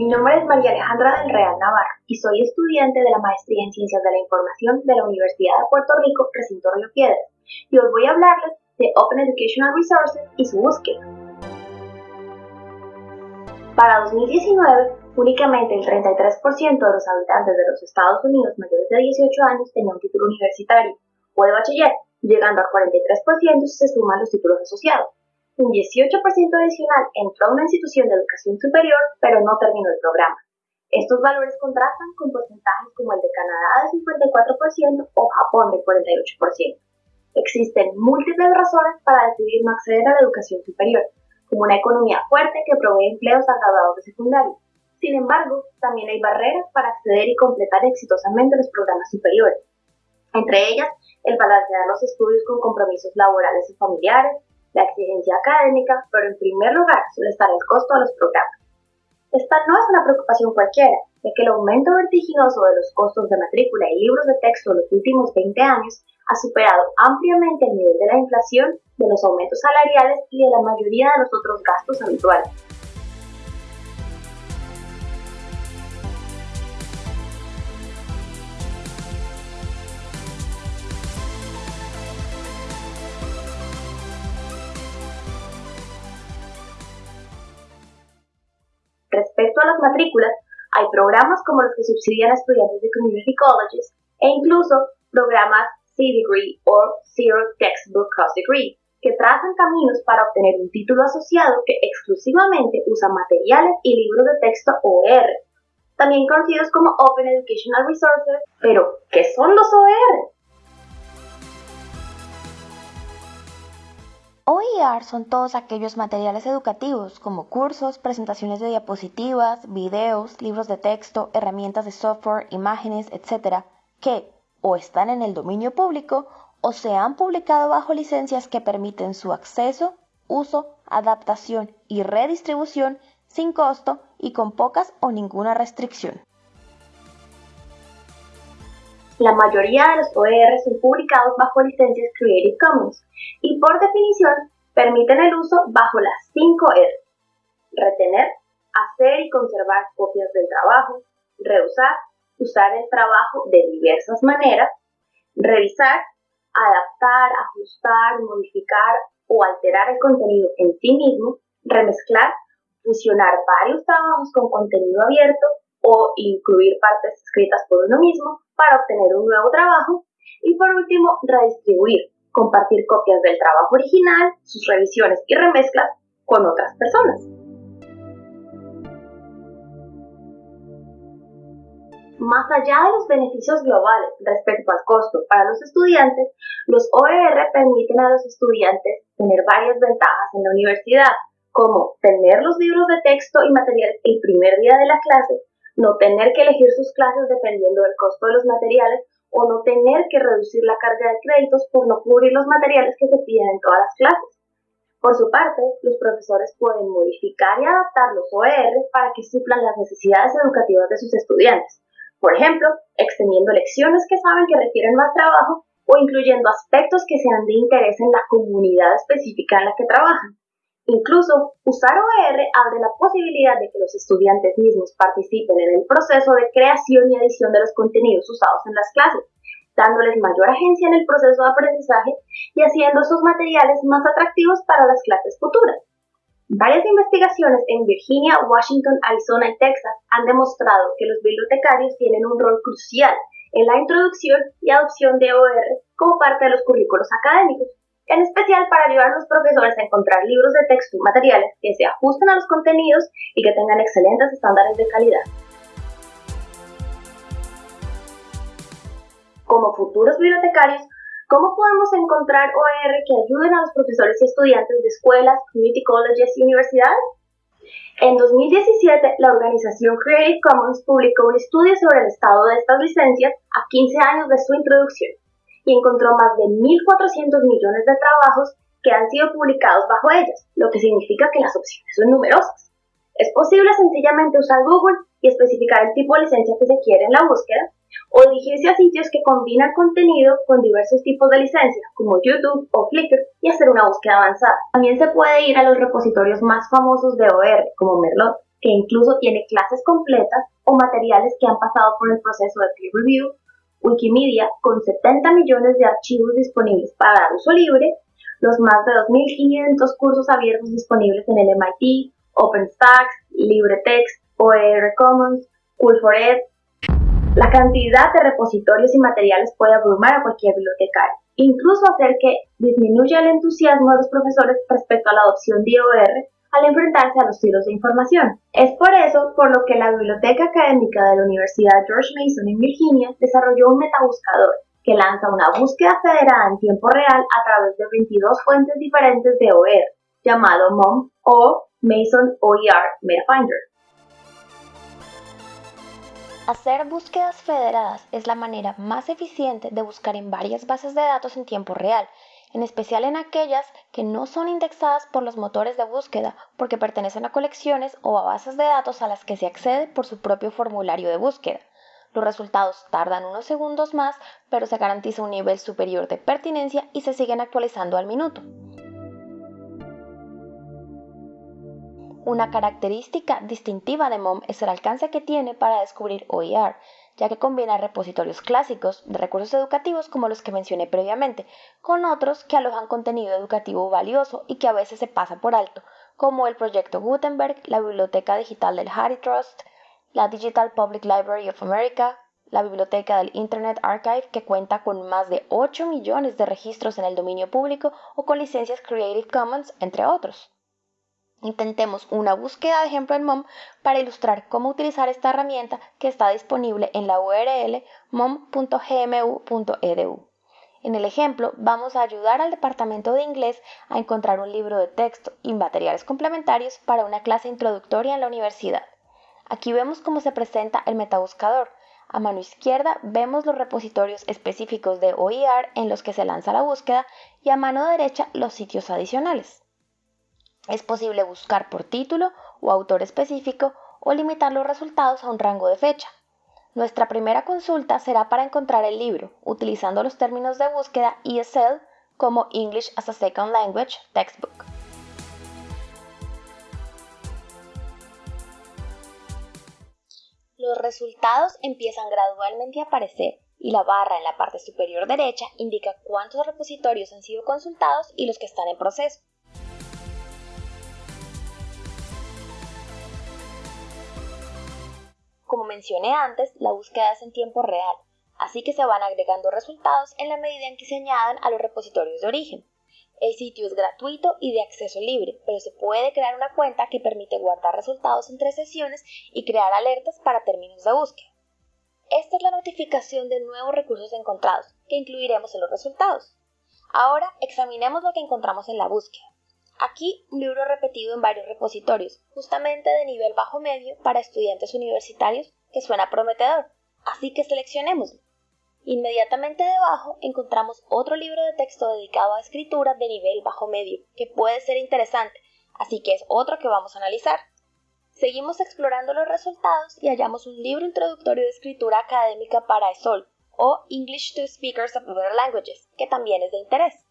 Mi nombre es María Alejandra del Real Navarro y soy estudiante de la Maestría en Ciencias de la Información de la Universidad de Puerto Rico, Recinto Río Piedras, y hoy voy a hablarles de Open Educational Resources y su búsqueda. Para 2019, únicamente el 33% de los habitantes de los Estados Unidos mayores de 18 años tenía un título universitario o de bachiller, llegando al 43% si se suman los títulos asociados. Un 18% adicional entró a una institución de educación superior, pero no terminó el programa. Estos valores contrastan con porcentajes como el de Canadá de 54% o Japón de 48%. Existen múltiples razones para decidir no acceder a la educación superior, como una economía fuerte que provee empleos a graduados de secundaria. Sin embargo, también hay barreras para acceder y completar exitosamente los programas superiores. Entre ellas, el balancear los estudios con compromisos laborales y familiares, la exigencia académica, pero en primer lugar suele estar el costo de los programas. Esta no es una preocupación cualquiera, ya que el aumento vertiginoso de los costos de matrícula y libros de texto en los últimos 20 años ha superado ampliamente el nivel de la inflación, de los aumentos salariales y de la mayoría de los otros gastos habituales. Respecto a las matrículas, hay programas como los que subsidian a estudiantes de community colleges e incluso programas C-Degree o Zero Textbook Cost Degree, que trazan caminos para obtener un título asociado que exclusivamente usa materiales y libros de texto OER, también conocidos como Open Educational Resources. Pero, ¿qué son los OER? OER son todos aquellos materiales educativos como cursos, presentaciones de diapositivas, videos, libros de texto, herramientas de software, imágenes, etc., que o están en el dominio público o se han publicado bajo licencias que permiten su acceso, uso, adaptación y redistribución sin costo y con pocas o ninguna restricción. La mayoría de los OER son publicados bajo licencias Creative Commons y por definición permiten el uso bajo las 5 R. Retener, hacer y conservar copias del trabajo, reusar, usar el trabajo de diversas maneras, revisar, adaptar, ajustar, modificar o alterar el contenido en sí mismo, remezclar, fusionar varios trabajos con contenido abierto o incluir partes escritas por uno mismo para obtener un nuevo trabajo. Y por último, redistribuir, compartir copias del trabajo original, sus revisiones y remezclas con otras personas. Más allá de los beneficios globales respecto al costo para los estudiantes, los OER permiten a los estudiantes tener varias ventajas en la universidad, como tener los libros de texto y materiales el primer día de la clase no tener que elegir sus clases dependiendo del costo de los materiales o no tener que reducir la carga de créditos por no cubrir los materiales que se piden en todas las clases. Por su parte, los profesores pueden modificar y adaptar los OER para que suplan las necesidades educativas de sus estudiantes. Por ejemplo, extendiendo lecciones que saben que requieren más trabajo o incluyendo aspectos que sean de interés en la comunidad específica en la que trabajan. Incluso, usar OER abre la posibilidad de que los estudiantes mismos participen en el proceso de creación y edición de los contenidos usados en las clases, dándoles mayor agencia en el proceso de aprendizaje y haciendo sus materiales más atractivos para las clases futuras. Varias investigaciones en Virginia, Washington, Arizona y Texas han demostrado que los bibliotecarios tienen un rol crucial en la introducción y adopción de OER como parte de los currículos académicos en especial para ayudar a los profesores a encontrar libros de texto y materiales que se ajusten a los contenidos y que tengan excelentes estándares de calidad. Como futuros bibliotecarios, ¿cómo podemos encontrar OER que ayuden a los profesores y estudiantes de escuelas, community colleges y universidades? En 2017, la organización Creative Commons publicó un estudio sobre el estado de estas licencias a 15 años de su introducción y encontró más de 1.400 millones de trabajos que han sido publicados bajo ellas, lo que significa que las opciones son numerosas. Es posible sencillamente usar Google y especificar el tipo de licencia que se quiere en la búsqueda, o dirigirse a sitios que combinan contenido con diversos tipos de licencias, como YouTube o Flickr, y hacer una búsqueda avanzada. También se puede ir a los repositorios más famosos de OR, como Merlot, que incluso tiene clases completas o materiales que han pasado por el proceso de peer review, Wikimedia, con 70 millones de archivos disponibles para uso libre, los más de 2.500 cursos abiertos disponibles en el MIT, OpenStax, LibreText, OER Commons, Cool4Ed. La cantidad de repositorios y materiales puede abrumar a cualquier bibliotecario, incluso hacer que disminuya el entusiasmo de los profesores respecto a la adopción de OER al enfrentarse a los tiros de información. Es por eso por lo que la Biblioteca Académica de la Universidad George Mason en Virginia desarrolló un metabuscador que lanza una búsqueda federada en tiempo real a través de 22 fuentes diferentes de OER, llamado MOM o Mason OER MetaFinder. Hacer búsquedas federadas es la manera más eficiente de buscar en varias bases de datos en tiempo real en especial en aquellas que no son indexadas por los motores de búsqueda porque pertenecen a colecciones o a bases de datos a las que se accede por su propio formulario de búsqueda. Los resultados tardan unos segundos más, pero se garantiza un nivel superior de pertinencia y se siguen actualizando al minuto. Una característica distintiva de MOM es el alcance que tiene para descubrir OER, ya que combina repositorios clásicos de recursos educativos como los que mencioné previamente, con otros que alojan contenido educativo valioso y que a veces se pasa por alto, como el proyecto Gutenberg, la Biblioteca Digital del Harry Trust, la Digital Public Library of America, la biblioteca del Internet Archive que cuenta con más de 8 millones de registros en el dominio público o con licencias Creative Commons, entre otros. Intentemos una búsqueda de ejemplo en MOM para ilustrar cómo utilizar esta herramienta que está disponible en la URL mom.gmu.edu. En el ejemplo, vamos a ayudar al departamento de inglés a encontrar un libro de texto y materiales complementarios para una clase introductoria en la universidad. Aquí vemos cómo se presenta el metabuscador. A mano izquierda vemos los repositorios específicos de OER en los que se lanza la búsqueda y a mano derecha los sitios adicionales. Es posible buscar por título o autor específico o limitar los resultados a un rango de fecha. Nuestra primera consulta será para encontrar el libro, utilizando los términos de búsqueda ESL como English as a Second Language Textbook. Los resultados empiezan gradualmente a aparecer y la barra en la parte superior derecha indica cuántos repositorios han sido consultados y los que están en proceso. Como mencioné antes, la búsqueda es en tiempo real, así que se van agregando resultados en la medida en que se añadan a los repositorios de origen. El sitio es gratuito y de acceso libre, pero se puede crear una cuenta que permite guardar resultados entre sesiones y crear alertas para términos de búsqueda. Esta es la notificación de nuevos recursos encontrados, que incluiremos en los resultados. Ahora examinemos lo que encontramos en la búsqueda. Aquí un libro repetido en varios repositorios, justamente de nivel bajo medio para estudiantes universitarios, que suena prometedor, así que seleccionémoslo. Inmediatamente debajo encontramos otro libro de texto dedicado a escritura de nivel bajo medio, que puede ser interesante, así que es otro que vamos a analizar. Seguimos explorando los resultados y hallamos un libro introductorio de escritura académica para ESOL, o English to Speakers of Other Languages, que también es de interés.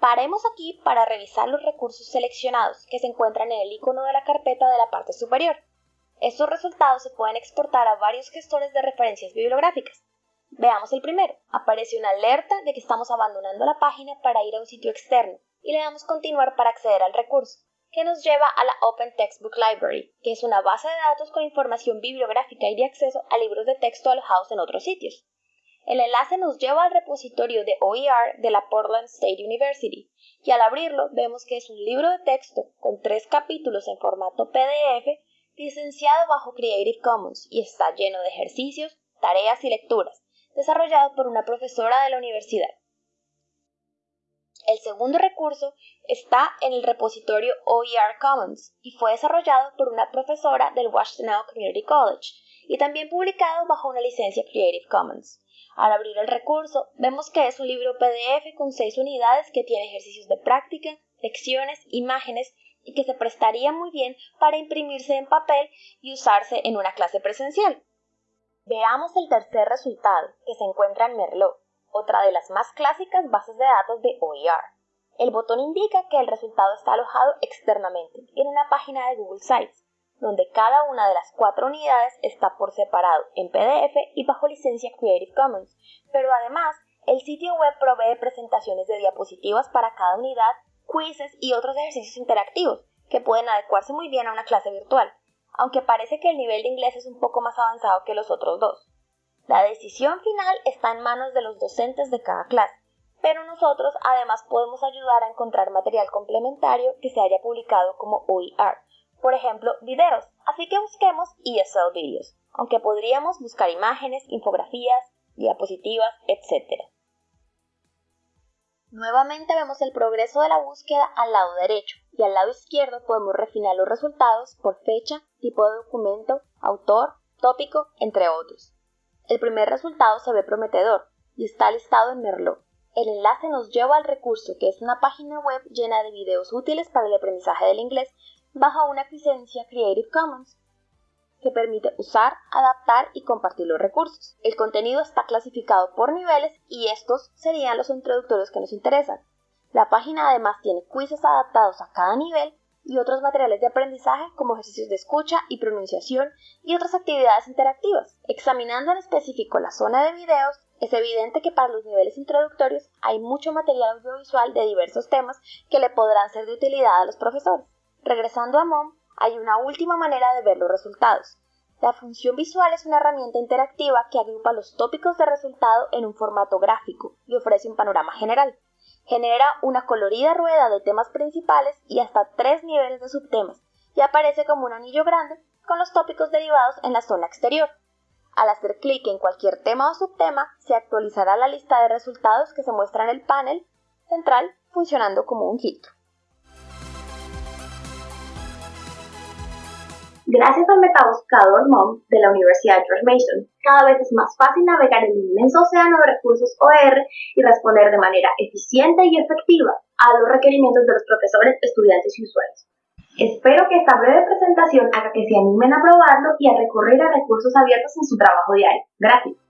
Paremos aquí para revisar los recursos seleccionados que se encuentran en el icono de la carpeta de la parte superior. Estos resultados se pueden exportar a varios gestores de referencias bibliográficas. Veamos el primero. Aparece una alerta de que estamos abandonando la página para ir a un sitio externo y le damos continuar para acceder al recurso, que nos lleva a la Open Textbook Library, que es una base de datos con información bibliográfica y de acceso a libros de texto alojados en otros sitios. El enlace nos lleva al repositorio de OER de la Portland State University y al abrirlo vemos que es un libro de texto con tres capítulos en formato PDF licenciado bajo Creative Commons y está lleno de ejercicios, tareas y lecturas, desarrollado por una profesora de la universidad. El segundo recurso está en el repositorio OER Commons y fue desarrollado por una profesora del Washtenaw Community College y también publicado bajo una licencia Creative Commons. Al abrir el recurso, vemos que es un libro PDF con seis unidades que tiene ejercicios de práctica, lecciones, imágenes y que se prestaría muy bien para imprimirse en papel y usarse en una clase presencial. Veamos el tercer resultado, que se encuentra en Merlot, otra de las más clásicas bases de datos de OER. El botón indica que el resultado está alojado externamente en una página de Google Sites, donde cada una de las cuatro unidades está por separado en PDF y bajo licencia Creative Commons, pero además el sitio web provee presentaciones de diapositivas para cada unidad, quizzes y otros ejercicios interactivos que pueden adecuarse muy bien a una clase virtual, aunque parece que el nivel de inglés es un poco más avanzado que los otros dos. La decisión final está en manos de los docentes de cada clase, pero nosotros además podemos ayudar a encontrar material complementario que se haya publicado como OER, por ejemplo, videos, así que busquemos ESL Videos, aunque podríamos buscar imágenes, infografías, diapositivas, etc. Nuevamente vemos el progreso de la búsqueda al lado derecho y al lado izquierdo podemos refinar los resultados por fecha, tipo de documento, autor, tópico, entre otros. El primer resultado se ve prometedor y está listado en Merlot. El enlace nos lleva al recurso que es una página web llena de videos útiles para el aprendizaje del inglés bajo una licencia Creative Commons que permite usar, adaptar y compartir los recursos. El contenido está clasificado por niveles y estos serían los introductorios que nos interesan. La página además tiene quizzes adaptados a cada nivel y otros materiales de aprendizaje como ejercicios de escucha y pronunciación y otras actividades interactivas. Examinando en específico la zona de videos, es evidente que para los niveles introductorios hay mucho material audiovisual de diversos temas que le podrán ser de utilidad a los profesores. Regresando a MOM, hay una última manera de ver los resultados. La función visual es una herramienta interactiva que agrupa los tópicos de resultado en un formato gráfico y ofrece un panorama general. Genera una colorida rueda de temas principales y hasta tres niveles de subtemas y aparece como un anillo grande con los tópicos derivados en la zona exterior. Al hacer clic en cualquier tema o subtema, se actualizará la lista de resultados que se muestra en el panel central funcionando como un filtro. Gracias al metabuscador MOM de la Universidad George Mason, cada vez es más fácil navegar el inmenso océano de recursos OER y responder de manera eficiente y efectiva a los requerimientos de los profesores, estudiantes y usuarios. Espero que esta breve presentación haga que se animen a probarlo y a recurrir a recursos abiertos en su trabajo diario. Gracias.